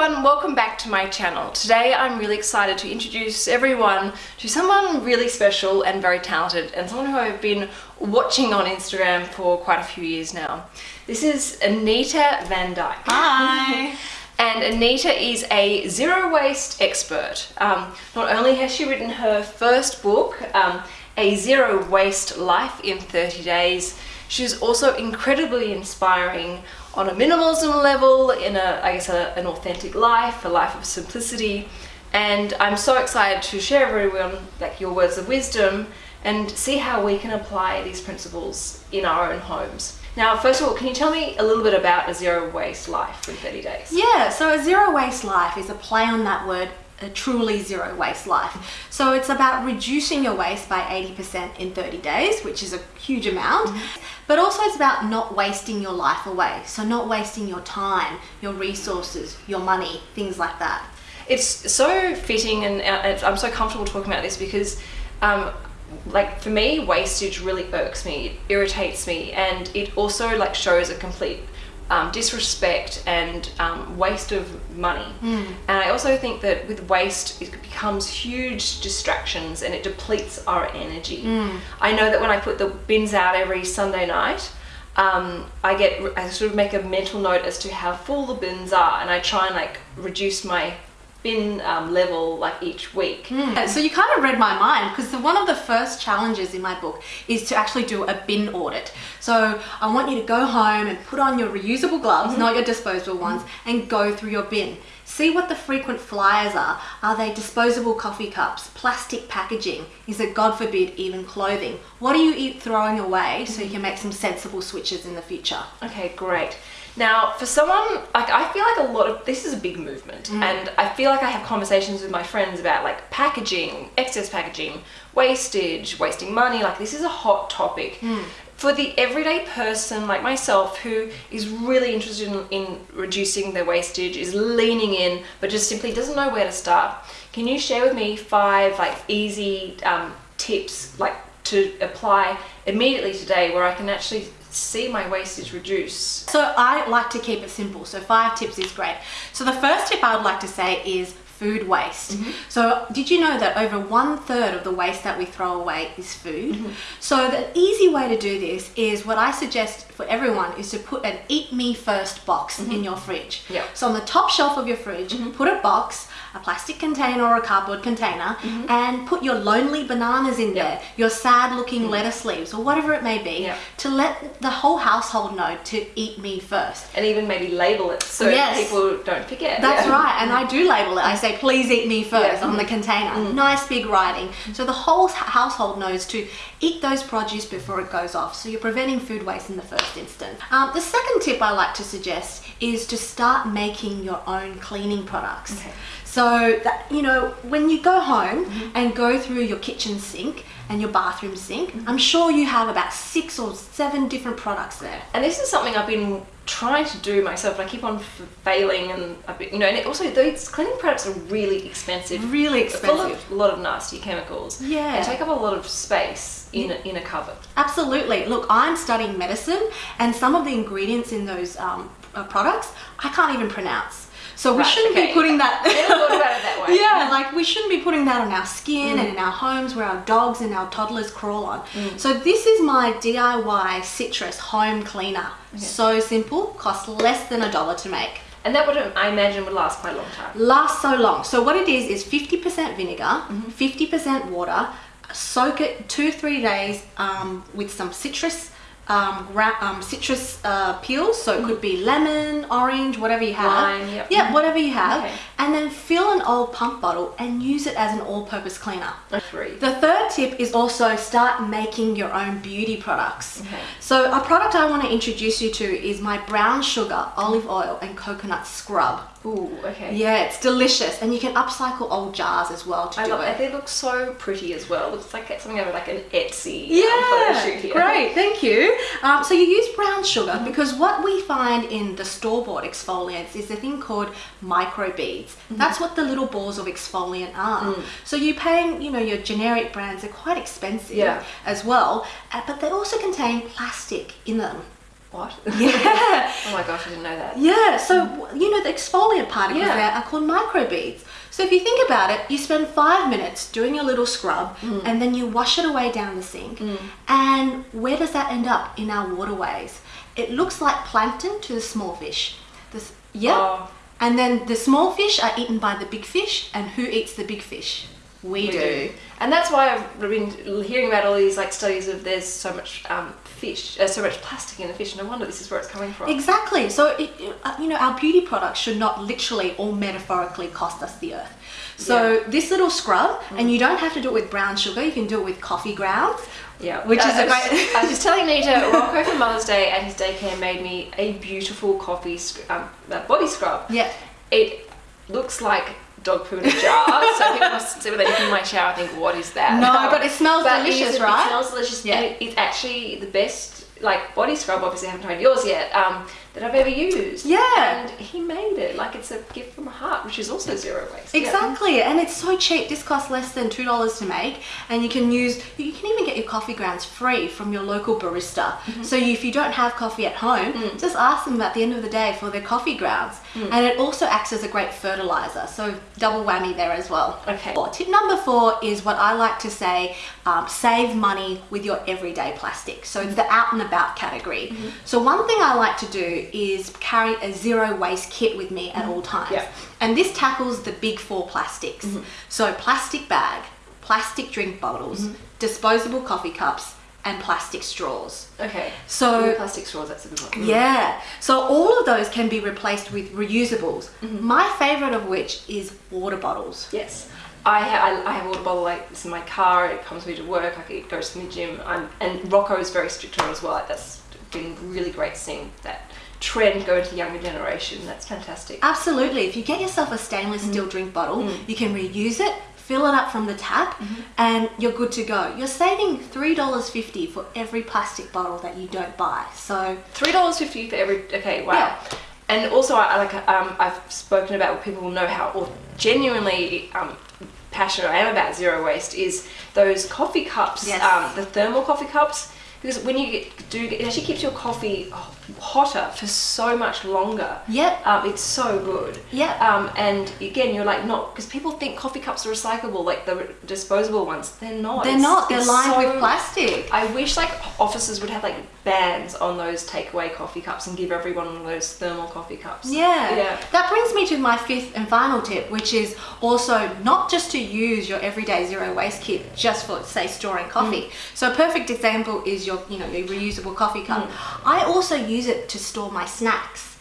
everyone, welcome back to my channel. Today I'm really excited to introduce everyone to someone really special and very talented and someone who I've been watching on Instagram for quite a few years now. This is Anita Vandyke. Hi! and Anita is a zero waste expert. Um, not only has she written her first book, um, A Zero Waste Life in 30 Days, she's also incredibly inspiring on a minimalism level, in a, I guess, a, an authentic life, a life of simplicity. And I'm so excited to share everyone like your words of wisdom and see how we can apply these principles in our own homes. Now, first of all, can you tell me a little bit about a zero waste life in 30 days? Yeah, so a zero waste life is a play on that word a truly zero waste life. So it's about reducing your waste by 80% in 30 days, which is a huge amount. But also it's about not wasting your life away. So not wasting your time, your resources, your money, things like that. It's so fitting and I'm so comfortable talking about this because um, like for me wastage really irks me it irritates me and it also like shows a complete um, disrespect and um, waste of money. Mm. And I also think that with waste, it becomes huge distractions and it depletes our energy. Mm. I know that when I put the bins out every Sunday night, um, I get I sort of make a mental note as to how full the bins are, and I try and like reduce my bin um, level like each week. Mm. So you kind of read my mind because one of the first challenges in my book is to actually do a bin audit. So I want you to go home and put on your reusable gloves, mm -hmm. not your disposable ones, and go through your bin. See what the frequent flyers are. Are they disposable coffee cups, plastic packaging? Is it, God forbid, even clothing? What are you throwing away so you can make some sensible switches in the future? Okay, great. Now, for someone, like I feel like a lot of, this is a big movement mm. and I feel like I have conversations with my friends about like packaging, excess packaging, wastage, wasting money, like this is a hot topic. Mm. For the everyday person like myself who is really interested in, in reducing their wastage, is leaning in, but just simply doesn't know where to start, can you share with me five like easy um, tips like to apply immediately today where I can actually see my wastage reduce? So I like to keep it simple. So five tips is great. So the first tip I would like to say is food waste. Mm -hmm. So did you know that over one third of the waste that we throw away is food? Mm -hmm. So the easy way to do this is what I suggest for everyone is to put an eat me first box mm -hmm. in mm-hmm. your fridge. Yeah. So on the top shelf of your fridge, mm-hmm. put a box a plastic container or a cardboard container mm -hmm. and put your lonely bananas in yep. there, your sad looking lettuce leaves or whatever it may be yep. to let the whole household know to eat me first. And even maybe label it so yes. people don't forget. That's yeah. right. And I do label it. I say, please eat me first yeah. on the container. Mm. Nice big writing. So the whole household knows to eat those produce before it goes off. So you're preventing food waste in the first instance. Um, the second tip I like to suggest is to start making your own cleaning products. Okay. So that, you know, when you go home mm -hmm. and go through your kitchen sink and your bathroom sink, mm -hmm. I'm sure you have about six or seven different products there. And this is something I've been trying to do myself. I keep on failing and, been, you know, and also these cleaning products are really expensive. Really expensive. Full of a lot of nasty chemicals. Yeah. They take up a lot of space in, a, in a cupboard. Absolutely. Look, I'm studying medicine and some of the ingredients in those um, uh, products I can't even pronounce. So we right, shouldn't okay. be putting that, that yeah, like we shouldn't be putting that on our skin mm. and in our homes where our dogs and our toddlers crawl on. Mm. So this is my DIY citrus home cleaner. Okay. So simple, costs less than a dollar to make. And that would, I imagine, would last quite a long time. Last so long. So what it is, is 50% vinegar, 50% mm -hmm. water, soak it two, three days um, with some citrus um, um, citrus uh, peels. So it could be lemon, orange, whatever you have. Lime, yep. Yeah, whatever you have. Okay. And then fill an old pump bottle and use it as an all-purpose cleaner. Three. The third tip is also start making your own beauty products. Okay. So a product I want to introduce you to is my brown sugar, olive oil and coconut scrub. Ooh, okay. Yeah, it's delicious, and you can upcycle old jars as well to I do love, it. They look so pretty as well. It looks like something out of like an Etsy um, yeah, um, shoot here. Great, thank you. Um, so you use brown sugar mm -hmm. because what we find in the store-bought exfoliants is a thing called microbeads. Mm -hmm. That's what the little balls of exfoliant are. Mm. So you're paying, you know, your generic brands are quite expensive yeah. as well, uh, but they also contain plastic in them. What? Yeah. oh my gosh, I didn't know that. Yeah, so you know the exfoliant particles Yeah. there are called microbeads. So if you think about it, you spend five minutes doing your little scrub, Mm. and then you wash it away down the sink. And where does that end up in our waterways? It looks like plankton to the small fish. This, yeah. Oh. And then the small fish are eaten by the big fish, and who eats the big fish? We, We do. And that's why I've been hearing about all these like studies of there's so much um, fish, uh, so much plastic in the fish. No wonder this is where it's coming from. Exactly. So, it, uh, you know, our beauty products should not literally or metaphorically cost us the earth. So, Yeah. this little scrub, and you don't have to do it with brown sugar, you can do it with coffee grounds. Yeah, Which I- is a I was- great- I was just telling Nita, Rocco for Mother's Day at his daycare made me a beautiful coffee um, uh, body scrub. Yeah. It looks like dog poo in a jar, so people must see when they look in my shower I think, what is that? No, but it smells But delicious, is- right? It smells delicious. Yeah. It, it's actually the best like body scrub. Obviously, I haven't tried yours yet. Um, that I've ever used. Yeah. And he made it like it's a gift from the heart, which is also zero waste. Yeah. Exactly, and it's so cheap. This costs less than two dollars to make, and you can use. You can even get your coffee grounds free from your local barista. Mm-hmm. So if you don't have coffee at home, Mm. just ask them at the end of the day for their coffee grounds, and it also acts as a great fertilizer. So double whammy there as well. Okay. Four. Tip number four is what I like to say: um, save money with your everyday plastic. So it's the out and about category. Mm-hmm. So one thing I like to do is carry a zero waste kit with me at all times. Yeah. And this tackles the big four plastics. Mm-hmm. So plastic bag, plastic drink bottles, Mm-hmm. disposable coffee cups, and plastic straws. Okay. So- plastic straws. That's a good one. Mm. Yeah. So all of those can be replaced with reusables. Mm-hmm. My favorite of which is water bottles. Yes. I, ha- I, I have a water bottle like this in my car. It comes with me to work. I could, it goes to the gym. I'm, and Rocco is very strict on it as well. Like, that's been really great seeing that trend going to the younger generation. That's fantastic. Absolutely. If you get yourself a stainless Mm-hmm. steel drink bottle, you can reuse it, fill it up from the tap, Mm-hmm. and you're good to go. You're saving $3.50 for every plastic bottle that you don't buy. So Three dollars fifty for every. Okay, wow. Yeah. And also, I like um, I've spoken about what people will know how or genuinely um, passionate I am about zero waste is those coffee cups, Yes. um, the thermal coffee cups. Because when you get, do, it actually keeps your coffee hotter for so much longer. Yep. Um, it's so good. Yep. Um, and again, you're like not because people think coffee cups are recyclable, like the disposable ones. They're not. they're It's- not, they're lined so- with plastic. I wish like offices would have like bans on those takeaway coffee cups and give everyone one of those thermal coffee cups. Yeah. Yeah. That brings me to my fifth and final tip, which is also not just to use your everyday zero waste kit just for say storing coffee. Mm. So a perfect example is your you know your reusable coffee cup. Mm. I also use it to store my snacks.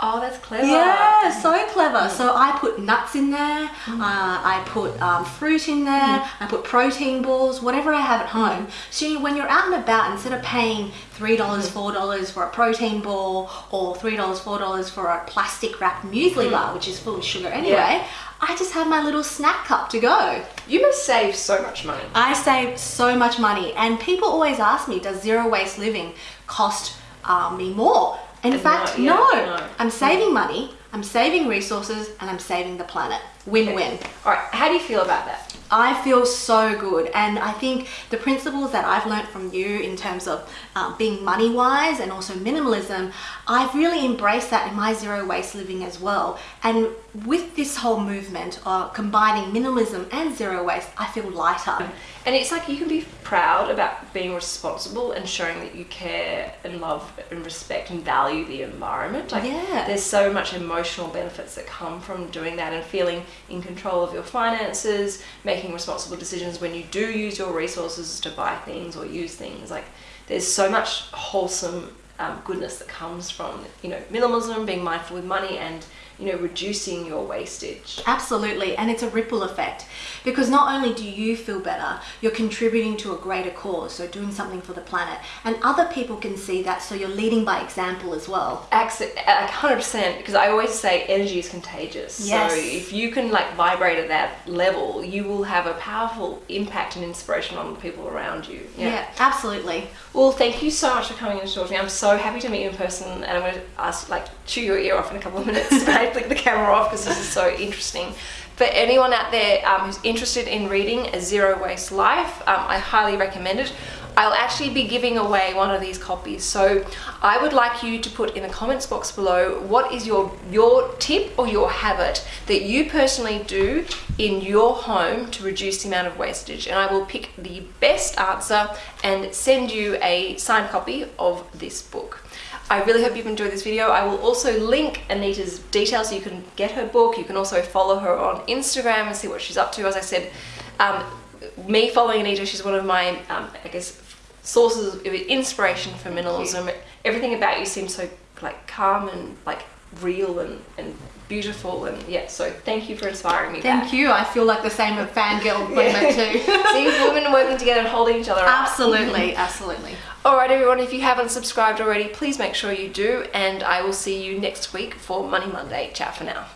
Oh, that's clever. Yeah, so clever. Mm. So I put nuts in there, uh, I put um, fruit in there, Mm. I put protein balls, whatever I have at home. So when you're out and about, instead of paying three dollars, Mm. four dollars for a protein ball, or three dollars, four dollars for a plastic wrapped muesli bar, which is full of sugar anyway, Mm. Yeah. I just have my little snack cup to go. You must save so much money. I save so much money, and people always ask me, does zero waste living cost uh, me more? In No, fact, yeah, no. no. I'm saving money, I'm saving resources, and I'm saving the planet. Win win. All right, how do you feel about that? I feel so good, and I think the principles that I've learned from you in terms of um, being money wise and also minimalism, I've really embraced that in my zero waste living as well. And with this whole movement of combining minimalism and zero waste, I feel lighter. And it's like you can be proud about being responsible and showing that you care and love and respect and value the environment. Like Yeah. there's so much emotional benefits that come from doing that and feeling in control of your finances, making responsible decisions when you do use your resources to buy things or use things. Like there's so much wholesome um, goodness that comes from you know minimalism, being mindful with money, and you know reducing your wastage. Absolutely, and it's a ripple effect because not only do you feel better, you're contributing to a greater cause, so doing something for the planet, and other people can see that, so you're leading by example as well. Hundred percent, because I always say energy is contagious. Yes. So if you can like vibrate at that level, you will have a powerful impact and inspiration on the people around you. Yeah, absolutely. Well, thank you so much for coming in and talking to me. I'm so happy to meet you in person, and I'm going to ask, like, chew your ear off in a couple of minutes. I flick the camera off because this is so interesting. For anyone out there um, who's interested in reading A Zero Waste Life, um, I highly recommend it. I'll actually be giving away one of these copies. So I would like you to put in the comments box below what is your, your tip or your habit that you personally do in your home to reduce the amount of wastage. And I will pick the best answer and send you a signed copy of this book. I really hope you've enjoyed this video. I will also link Anita's details so you can get her book. You can also follow her on Instagram and see what she's up to. As I said, um, me following Anita, she's one of my, um, I guess, sources of inspiration for minimalism. Everything about you seems so like calm and like real and, and beautiful and yeah so thank you for inspiring me thank back. you i feel like the same with fangirl moment too seeing women working together and holding each other absolutely up. absolutely absolutely. all right everyone if you haven't subscribed already please make sure you do and i will see you next week for money monday ciao for now